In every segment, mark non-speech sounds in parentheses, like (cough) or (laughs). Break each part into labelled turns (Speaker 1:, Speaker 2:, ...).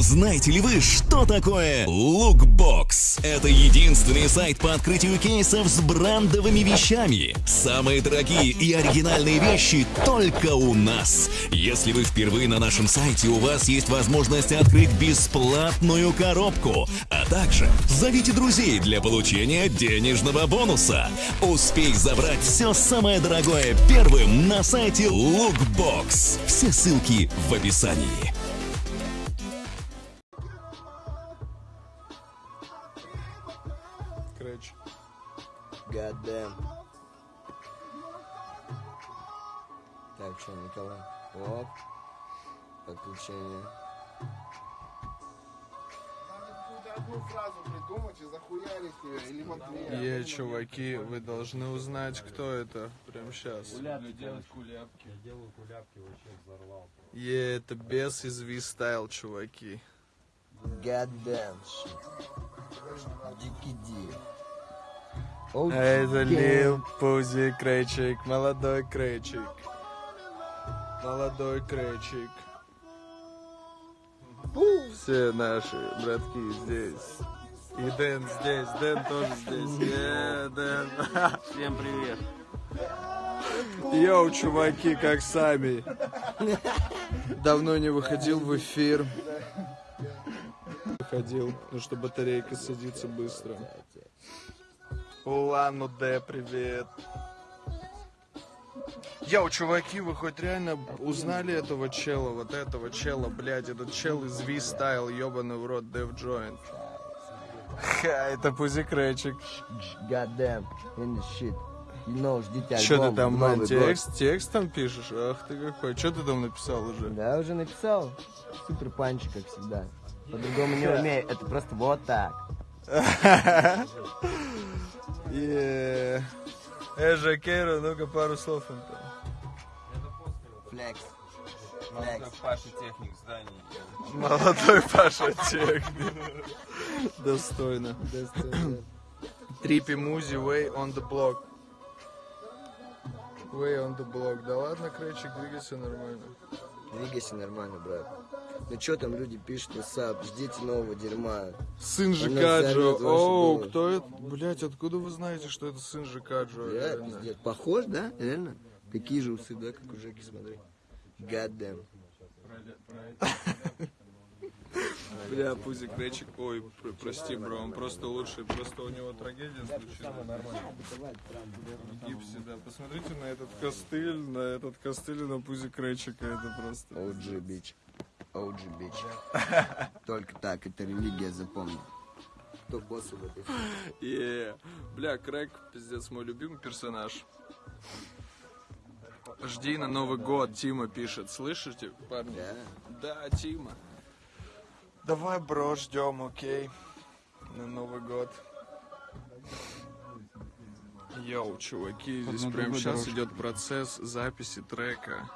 Speaker 1: Знаете ли вы, что такое Lookbox? Это единственный сайт по открытию кейсов с брендовыми вещами. Самые дорогие и оригинальные вещи только у нас. Если вы впервые на нашем сайте, у вас есть возможность открыть бесплатную коробку. А также зовите друзей для получения денежного бонуса. Успей забрать все самое дорогое первым на сайте Lookbox. Все ссылки в описании.
Speaker 2: God damn. Так, что, Николай? Оп. Подключение.
Speaker 3: одну фразу придумать и захуярить ее, или Матвея.
Speaker 4: Е, чуваки, вы должны узнать, кто это прямо сейчас.
Speaker 5: делать кулябки. Я делаю кулябки, вообще взорвал.
Speaker 4: Е, это бес из V-Style, чуваки.
Speaker 2: God damn shit. Дикий
Speaker 4: это Лил Пузи Крейчик, молодой Крейчик. Молодой Крейчик. Все наши братки здесь. И Дэн здесь, Дэн тоже здесь. Е, Дэн.
Speaker 5: Всем привет.
Speaker 4: Йоу, чуваки, как сами. Давно не выходил в эфир. Выходил, ну что батарейка садится быстро. Улан Удэ, привет. Йоу, чуваки, вы хоть реально узнали этого чела, вот этого чела, блядь, этот чел из V-Style, ебаный в рот, Dev Joint. Ха, это Пузи Крэчик.
Speaker 2: God damn. In the shit. You know, ждите альбом.
Speaker 4: Что ты там,
Speaker 2: Новый
Speaker 4: мать,
Speaker 2: год.
Speaker 4: текст, текст там пишешь? Ах ты какой. Что ты там написал уже?
Speaker 2: Да, уже написал. Супер панч, как всегда. По-другому не умею. Это просто вот так. (laughs)
Speaker 4: Е. Э, Жакейро, ну-ка пару слов он там.
Speaker 2: Флекс. Флекс.
Speaker 5: Паша техник зданий.
Speaker 4: Молодой Паша техник. Достойно. Трипи Музи, way on the block. Way on the block. Да ладно, Кречик, двигайся нормально.
Speaker 2: Двигайся нормально, брат. Ну что там люди пишут, WhatsApp, ждите нового дерьма.
Speaker 4: Сын Жикаджо. Оу, кто это? Блять, откуда вы знаете, что это сын Жикаджо?
Speaker 2: Да,
Speaker 4: Реально.
Speaker 2: пиздец. Похож, да? Реально? Такие же усы, да, как у Жеки, смотри. Damn. (laughs)
Speaker 4: Бля, Пузик Кречик, ой, пр- прости, бро, он просто лучший, просто у него трагедия случилась. В гипсе, да. Посмотрите на этот костыль, на этот костыль на Пузик Кречика, это просто...
Speaker 2: OG, бич. OG, бич. (laughs) Только так, это религия, запомни. Кто босс в этой
Speaker 4: Е, Бля, Крэк, пиздец, мой любимый персонаж. Жди на Новый год, Тима пишет. Слышите, парни?
Speaker 2: Да.
Speaker 4: Да, Тима. Давай, бро, ждем, окей. На Новый год. Йоу, чуваки, здесь прямо сейчас идет процесс записи трека.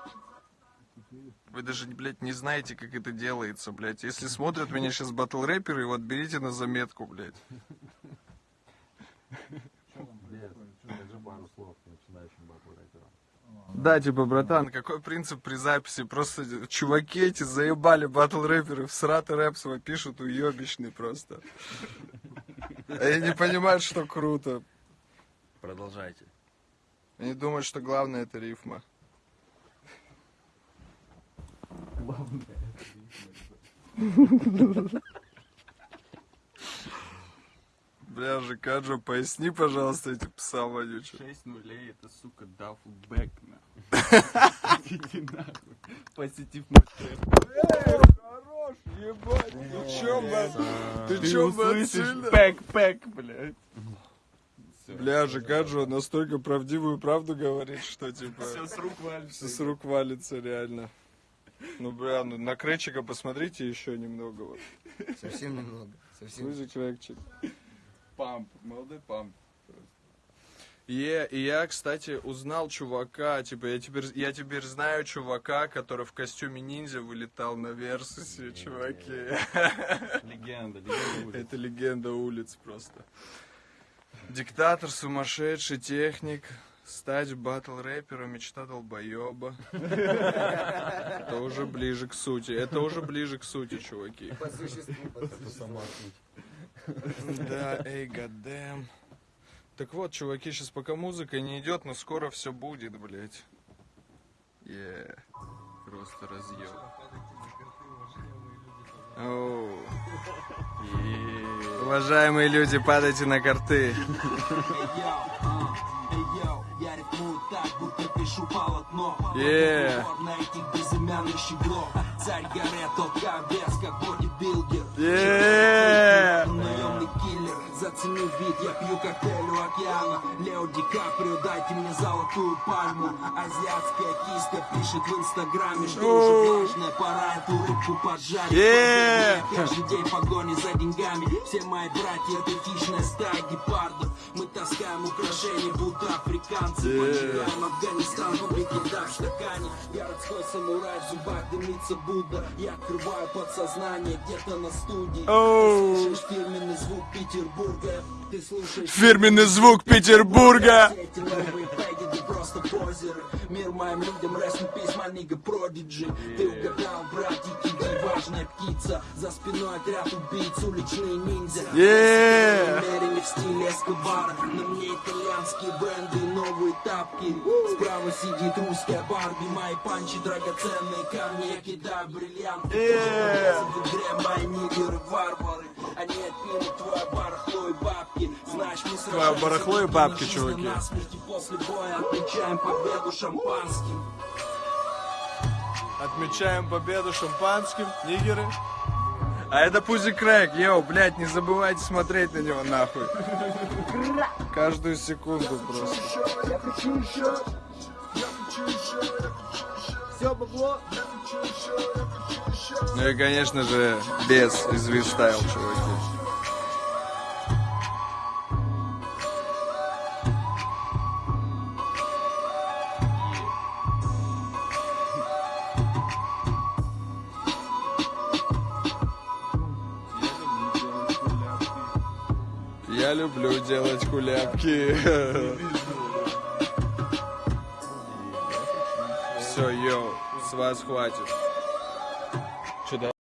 Speaker 4: Вы даже, блядь, не знаете, как это делается, блядь. Если смотрят меня сейчас батл рэперы, вот берите на заметку, блядь. Да, типа, братан, какой принцип при записи? Просто чуваки эти заебали батл рэперы, в сраты рэп свой пишут уебищный просто. Они не понимают, что круто.
Speaker 5: Продолжайте.
Speaker 4: Они думают, что главное это рифма. Бля, же Каджо, поясни, пожалуйста, эти пса вонючие.
Speaker 5: 6 нулей, это, сука, дафлбэк, нахуй. Иди нахуй. Посетив мой трэп.
Speaker 4: Хорош, ебать, ты чё, блядь? Ты чё, блядь,
Speaker 5: бэк-пэк, блядь.
Speaker 4: Бля, же Каджо настолько правдивую правду говорит, что типа...
Speaker 5: Все с рук валится.
Speaker 4: Все с рук валится, реально. Ну, бля, ну на Кречика посмотрите еще немного. Вот.
Speaker 2: Совсем немного. Совсем.
Speaker 4: Слышите, Кречик.
Speaker 5: Памп, молодой памп.
Speaker 4: Е, и я, кстати, узнал чувака, типа, я теперь, я теперь знаю чувака, который в костюме ниндзя вылетал на Версусе, чуваки.
Speaker 5: Легенда, легенда улиц.
Speaker 4: Это легенда улиц просто. Диктатор, сумасшедший техник. Стать батл рэпером мечта долбоеба. (laughs) Это уже ближе к сути. Это уже ближе к сути, чуваки.
Speaker 2: По существу, по существу.
Speaker 4: Да, эй, гадэм. Так вот, чуваки, сейчас пока музыка не идет, но скоро все будет, блять. Yeah.
Speaker 5: Просто разъел.
Speaker 4: Уважаемые люди, падайте на карты. Yeah.
Speaker 6: Царь горы, толка как
Speaker 4: Yeah.
Speaker 6: Зацени вид, я пью коктейль у океана. Лео Ди Каприо, дайте мне золотую пальму. Азиатская киска пишет в инстаграме, что уже влажная Пора эту рыбку поджарить.
Speaker 4: Yeah.
Speaker 6: Каждый день погони за деньгами. Все мои братья это хищная стая гепардов. Мы таскаем украшения, будто африканцы. Поджигаем Афганистан, фабрики да в стакане Городской самурай, в зубах дымится Будда. Я открываю подсознание где-то на студии. Ты слышишь фирменный звук Петербурга
Speaker 4: Фирменный звук Петербурга.
Speaker 6: Мир моим людям, rest in peace, my nigga Prodigy. Ты угадал, братики, ты важная птица. За спиной отряд убийц, уличные ниндзя.
Speaker 4: Yeah.
Speaker 6: Намерение в стиле Эскобара. На мне итальянские бренды новые тапки. Справа сидит русская Барби Мои панчи, драгоценные камни Я кидаю бриллианты.
Speaker 4: Yeah.
Speaker 6: В игре мои нигеры варвары. Они отнимут твое барахло
Speaker 4: Твое барахло и бабки, чуваки.
Speaker 6: отмечаем победу шампанским
Speaker 4: Отмечаем победу шампанским, нигеры. А это Пузи Крэк, йоу, блядь, не забывайте смотреть на него нахуй. Каждую секунду просто.
Speaker 3: Все бабло, я хочу еще, я хочу еще.
Speaker 4: Ну и, конечно же, без из стайл, чуваки. Я люблю делать кулябки. Все, йоу, с вас хватит.